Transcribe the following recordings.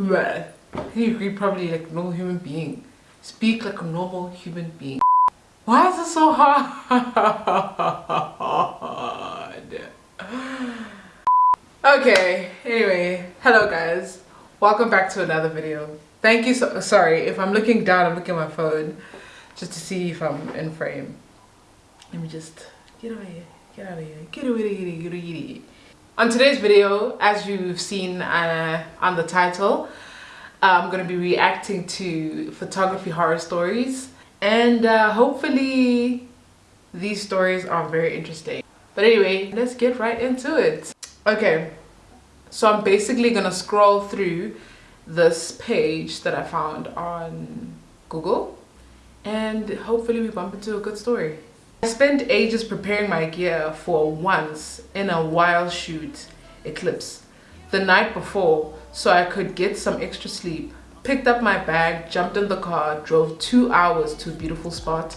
Well, you agree probably like a normal human being. Speak like a normal human being. Why is it so hard? okay, anyway, hello guys. Welcome back to another video. Thank you so sorry if I'm looking down, I'm looking at my phone just to see if I'm in frame. Let me just get over here, get out of here, get over here, get over. On today's video, as you've seen uh, on the title, I'm going to be reacting to photography horror stories and uh, hopefully these stories are very interesting. But anyway, let's get right into it. Okay, so I'm basically going to scroll through this page that I found on Google and hopefully we bump into a good story. I spent ages preparing my gear for once in a while shoot eclipse the night before so I could get some extra sleep. Picked up my bag, jumped in the car, drove two hours to a beautiful spot,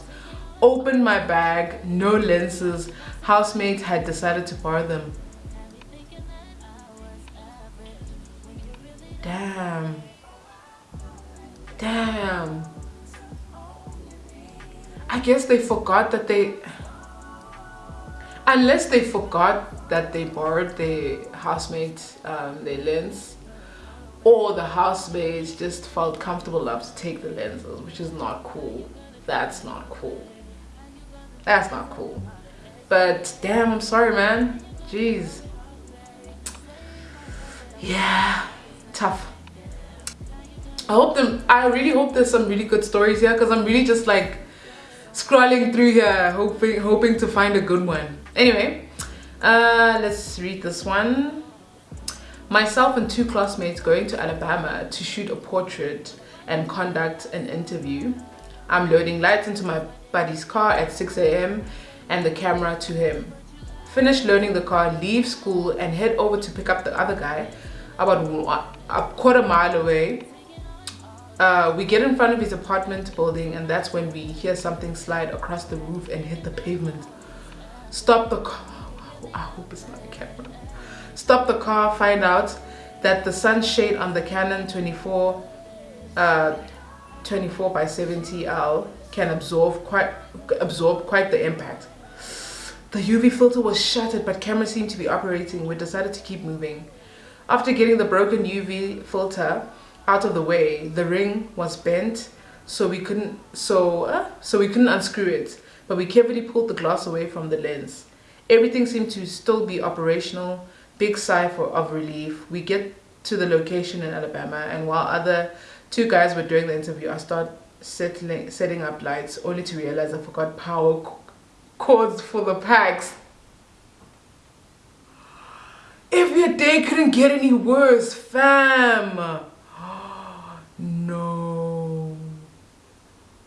opened my bag, no lenses, housemates had decided to borrow them. Damn. Guess they forgot that they unless they forgot that they borrowed the housemates um, their lens or the housemates just felt comfortable enough to take the lenses which is not cool. That's not cool. That's not cool. But damn I'm sorry man. Jeez. Yeah tough. I hope them I really hope there's some really good stories here because I'm really just like scrolling through here hoping hoping to find a good one. Anyway uh, let's read this one. Myself and two classmates going to alabama to shoot a portrait and conduct an interview. I'm loading lights into my buddy's car at 6 a.m and the camera to him. Finish loading the car leave school and head over to pick up the other guy about a quarter mile away uh, we get in front of his apartment building and that's when we hear something slide across the roof and hit the pavement. Stop the car. I hope it's not a camera. Stop the car, find out that the sunshade on the Canon 24, uh, 24 by 70L can absorb quite, absorb quite the impact. The UV filter was shattered but camera seemed to be operating. We decided to keep moving. After getting the broken UV filter, out of the way the ring was bent so we couldn't so uh, so we couldn't unscrew it. But we carefully pulled the glass away from the lens. Everything seemed to still be operational. Big sigh for of relief. We get to the location in alabama and while other two guys were doing the interview i start settling setting up lights only to realize i forgot power cords for the packs. If your day couldn't get any worse fam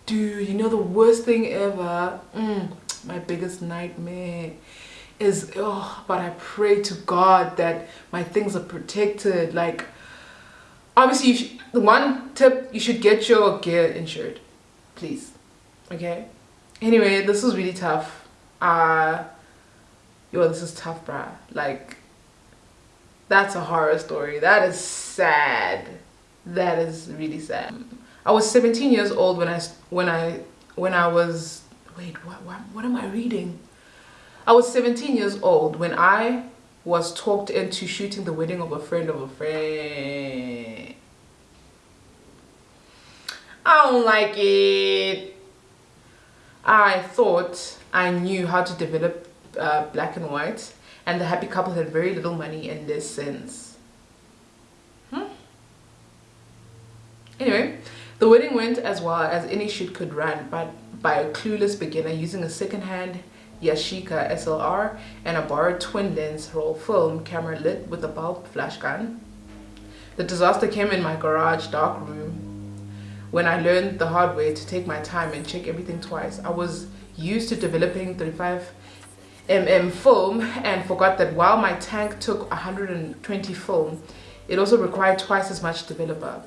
Dude, you know the worst thing ever? Mm, my biggest nightmare is, oh, but I pray to God that my things are protected. Like, obviously, you should, the one tip, you should get your gear insured. Please. Okay? Anyway, this was really tough. Uh, yo, this is tough, bruh. Like, that's a horror story. That is sad that is really sad i was 17 years old when i when i when i was wait what what, what am i reading? I was 17 years old when i was talked into shooting the wedding of a friend of a friend. I don't like it. I thought i knew how to develop uh, black and white and the happy couple had very little money in this sense. Hmm? Anyway, the wedding went as well as any shoot could run, but by a clueless beginner using a second-hand Yashica SLR and a borrowed twin lens roll film camera lit with a bulb flash gun. The disaster came in my garage dark room when I learned the hard way to take my time and check everything twice. I was used to developing 35 mm film and forgot that while my tank took 120 film, it also required twice as much developer.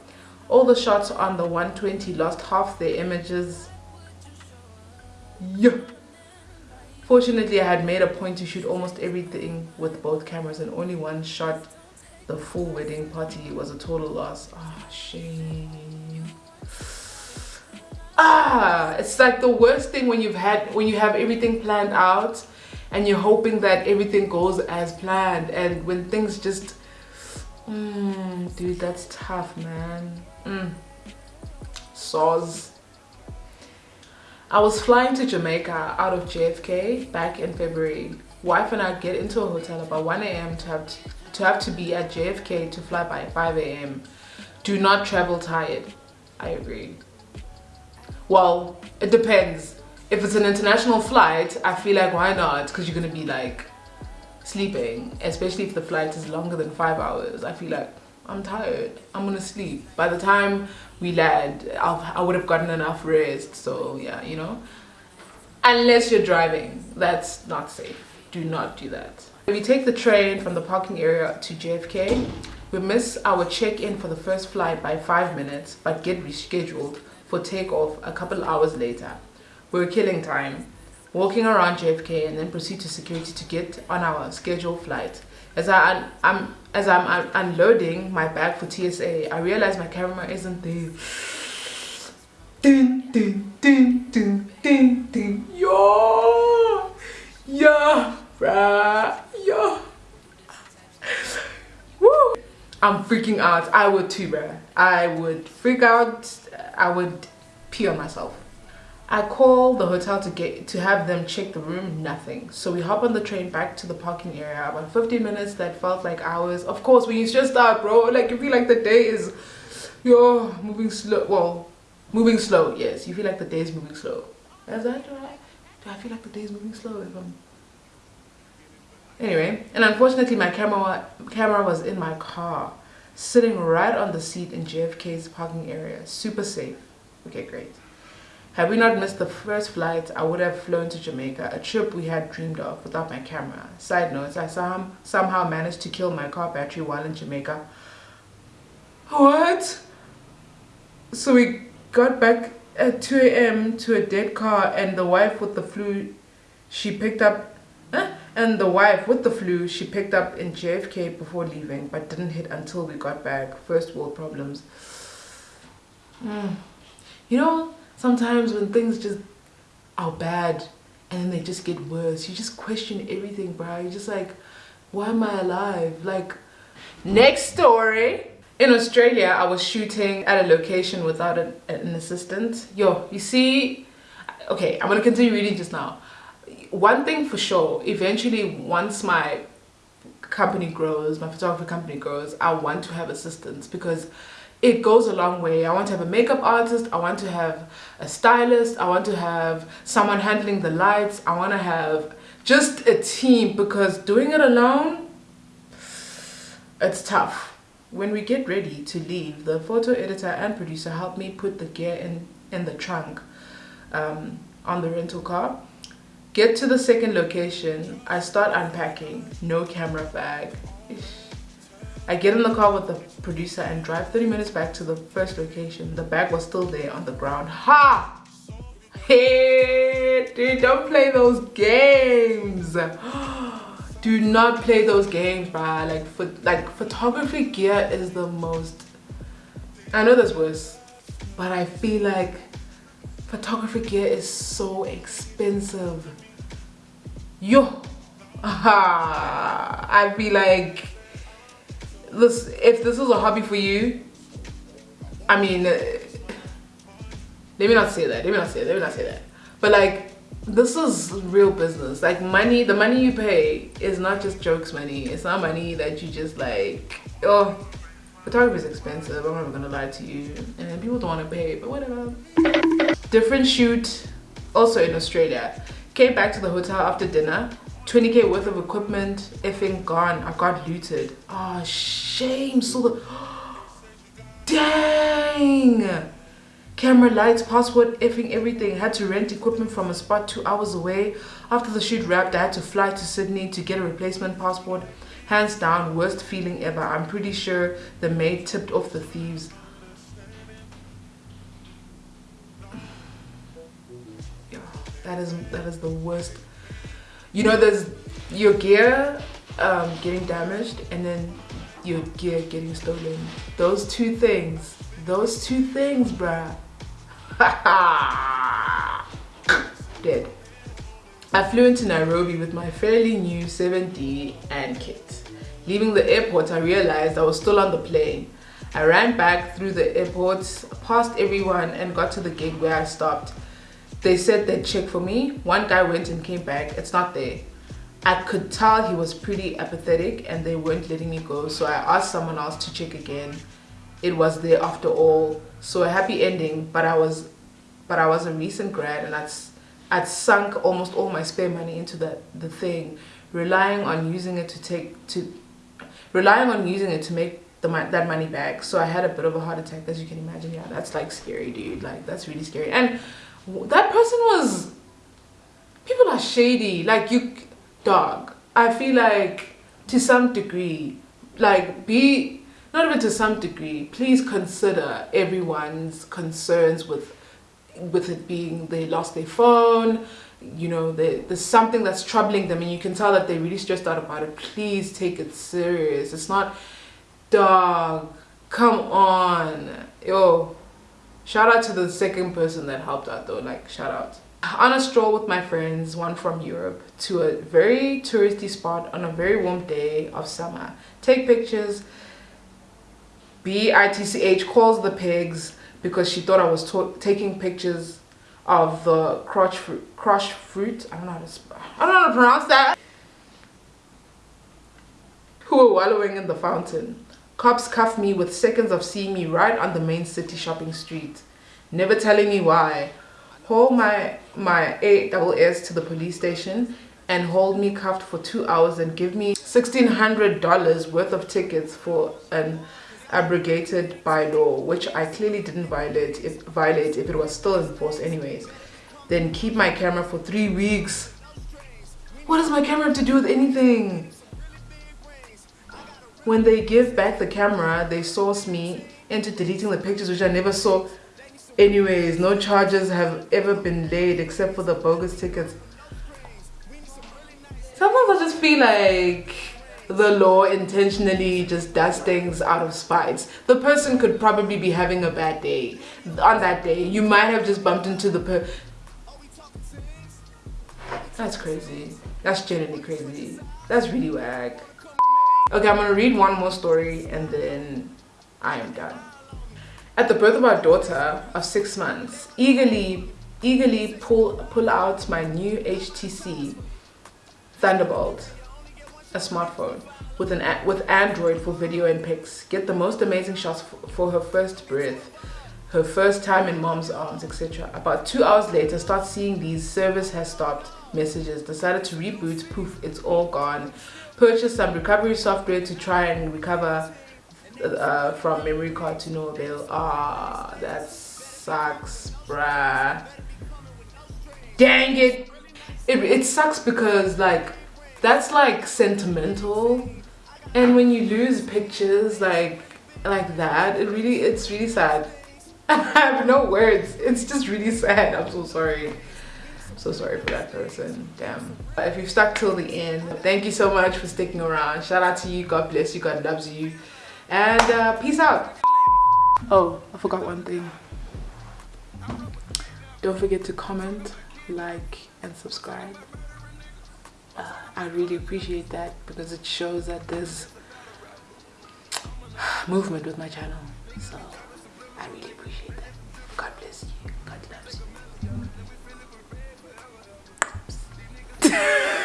All the shots on the 120 lost half their images. Yup. Fortunately, I had made a point to shoot almost everything with both cameras and only one shot the full wedding party was a total loss. Ah, oh, shame. Ah, it's like the worst thing when you've had when you have everything planned out and you're hoping that everything goes as planned and when things just mm, dude that's tough man mm. Saws. I was flying to Jamaica out of JFK back in February. Wife and I get into a hotel about 1 a.m. to have to have to be at JFK to fly by 5 a.m. Do not travel tired. I agree. Well, it depends. If it's an international flight, I feel like why not? Because you're gonna be like sleeping, especially if the flight is longer than five hours. I feel like I'm tired. I'm gonna sleep. By the time we land, I'll, I would have gotten enough rest. So yeah, you know. Unless you're driving, that's not safe. Do not do that. We take the train from the parking area to JFK, we miss our check-in for the first flight by five minutes, but get rescheduled for takeoff a couple hours later. We're killing time, walking around JFK and then proceed to security to get on our scheduled flight. As I, I'm, um, as I'm unloading my bag for TSA, I realize my camera isn't there. Ding, ding, ding, ding, ding, ding. Yo! Yeah, bruh. Yo. Woo! I'm freaking out. I would too, bruh. I would freak out. I would pee on myself. I call the hotel to get to have them check the room, nothing. So we hop on the train back to the parking area. About 15 minutes that felt like hours. Of course, when you just start, bro, like you feel like the day is, you're moving slow. Well, moving slow, yes. You feel like the day is moving slow. Is that right? Do I feel like the day is moving slow if I'm Anyway, and unfortunately my camera camera was in my car, sitting right on the seat in JFK's parking area. Super safe. Okay, great. Had we not missed the first flight, I would have flown to Jamaica, a trip we had dreamed of without my camera. Side note, I some, somehow managed to kill my car battery while in Jamaica. What? So we got back at 2 a.m. to a dead car and the wife with the flu, she picked up, eh? and the wife with the flu, she picked up in JFK before leaving, but didn't hit until we got back. First world problems. Mm. You know, sometimes when things just are bad and then they just get worse you just question everything bro you're just like why am i alive? Like next story. In australia i was shooting at a location without an, an assistant. Yo you see okay i'm gonna continue reading just now. One thing for sure eventually once my company grows my photography company grows i want to have assistants because it goes a long way. I want to have a makeup artist, I want to have a stylist, I want to have someone handling the lights, I want to have just a team because doing it alone, it's tough. When we get ready to leave, the photo editor and producer help me put the gear in, in the trunk um, on the rental car. Get to the second location, I start unpacking, no camera bag. I get in the car with the producer and drive 30 minutes back to the first location. The bag was still there on the ground. Ha! Hey, dude, don't play those games. Do not play those games, bruh. Like, like photography gear is the most. I know there's worse, but I feel like photography gear is so expensive. Yo, I'd be like this if this is a hobby for you i mean uh, let me not say that let me not say that let me not say that. But like this is real business. Like money the money you pay is not just jokes money. It's not money that you just like oh photography is expensive i'm not gonna lie to you. And people don't want to pay but whatever. Different shoot also in australia. Came back to the hotel after dinner 20k worth of equipment effing gone. I got looted. Oh shame so the dang! Camera lights passport effing everything. Had to rent equipment from a spot two hours away. After the shoot wrapped i had to fly to sydney to get a replacement passport. Hands down worst feeling ever. I'm pretty sure the maid tipped off the thieves. Yeah that is that is the worst you know there's your gear um, getting damaged and then your gear getting stolen. Those two things. Those two things, bruh. Dead. I flew into Nairobi with my fairly new 7D and kit. Leaving the airport, I realized I was still on the plane. I ran back through the airport, past everyone and got to the gate where I stopped. They said they'd check for me. One guy went and came back. It's not there. I could tell he was pretty apathetic and they weren't letting me go. So I asked someone else to check again. It was there after all. So a happy ending, but I was but I was a recent grad and I'd, I'd sunk almost all my spare money into the, the thing, relying on using it to take to relying on using it to make the that money back. So I had a bit of a heart attack as you can imagine. Yeah, that's like scary, dude. Like that's really scary. And that person was people are shady. Like you dog i feel like to some degree like be not even to some degree please consider everyone's concerns with with it being they lost their phone you know they, there's something that's troubling them and you can tell that they're really stressed out about it. Please take it serious. It's not dog come on. Yo shout out to the second person that helped out though like shout out on a stroll with my friends, one from Europe, to a very touristy spot on a very warm day of summer. Take pictures. B-I-T-C-H calls the pigs because she thought I was taking pictures of the crotch fruit, crush fruit. I don't know how to, I don't know how to pronounce that. Who were wallowing in the fountain. Cops cuffed me with seconds of seeing me right on the main city shopping street, never telling me why Hold my my eight double S to the police station and hold me cuffed for two hours and give me $1,600 worth of tickets for an abrogated by law, which I clearly didn't violate if, violate if it was still in force anyways. Then keep my camera for three weeks. What does my camera have to do with anything? When they give back the camera, they source me into deleting the pictures which I never saw Anyways, no charges have ever been laid except for the bogus tickets. Sometimes I just feel like the law intentionally just does things out of spite. The person could probably be having a bad day. On that day, you might have just bumped into the per- That's crazy. That's genuinely crazy. That's really whack. Okay, I'm gonna read one more story and then I am done. At the birth of our daughter of six months, eagerly, eagerly pull, pull out my new HTC Thunderbolt, a smartphone with an with Android for video and pics. Get the most amazing shots for her first breath, her first time in mom's arms, etc. About two hours later, start seeing these service has stopped messages. Decided to reboot. Poof, it's all gone. purchased some recovery software to try and recover uh, from memory card to no avail. Ah, that sucks, bruh. Dang it. it! It sucks because like, that's like sentimental. And when you lose pictures like like that, it really, it's really sad. I have no words. It's just really sad. I'm so sorry. So sorry for that person. Damn. If you've stuck till the end, thank you so much for sticking around. Shout out to you. God bless you. God loves you. And uh, peace out. Oh, I forgot one thing. Don't forget to comment, like, and subscribe. Uh, I really appreciate that because it shows that there's movement with my channel. So I really appreciate you. Yeah!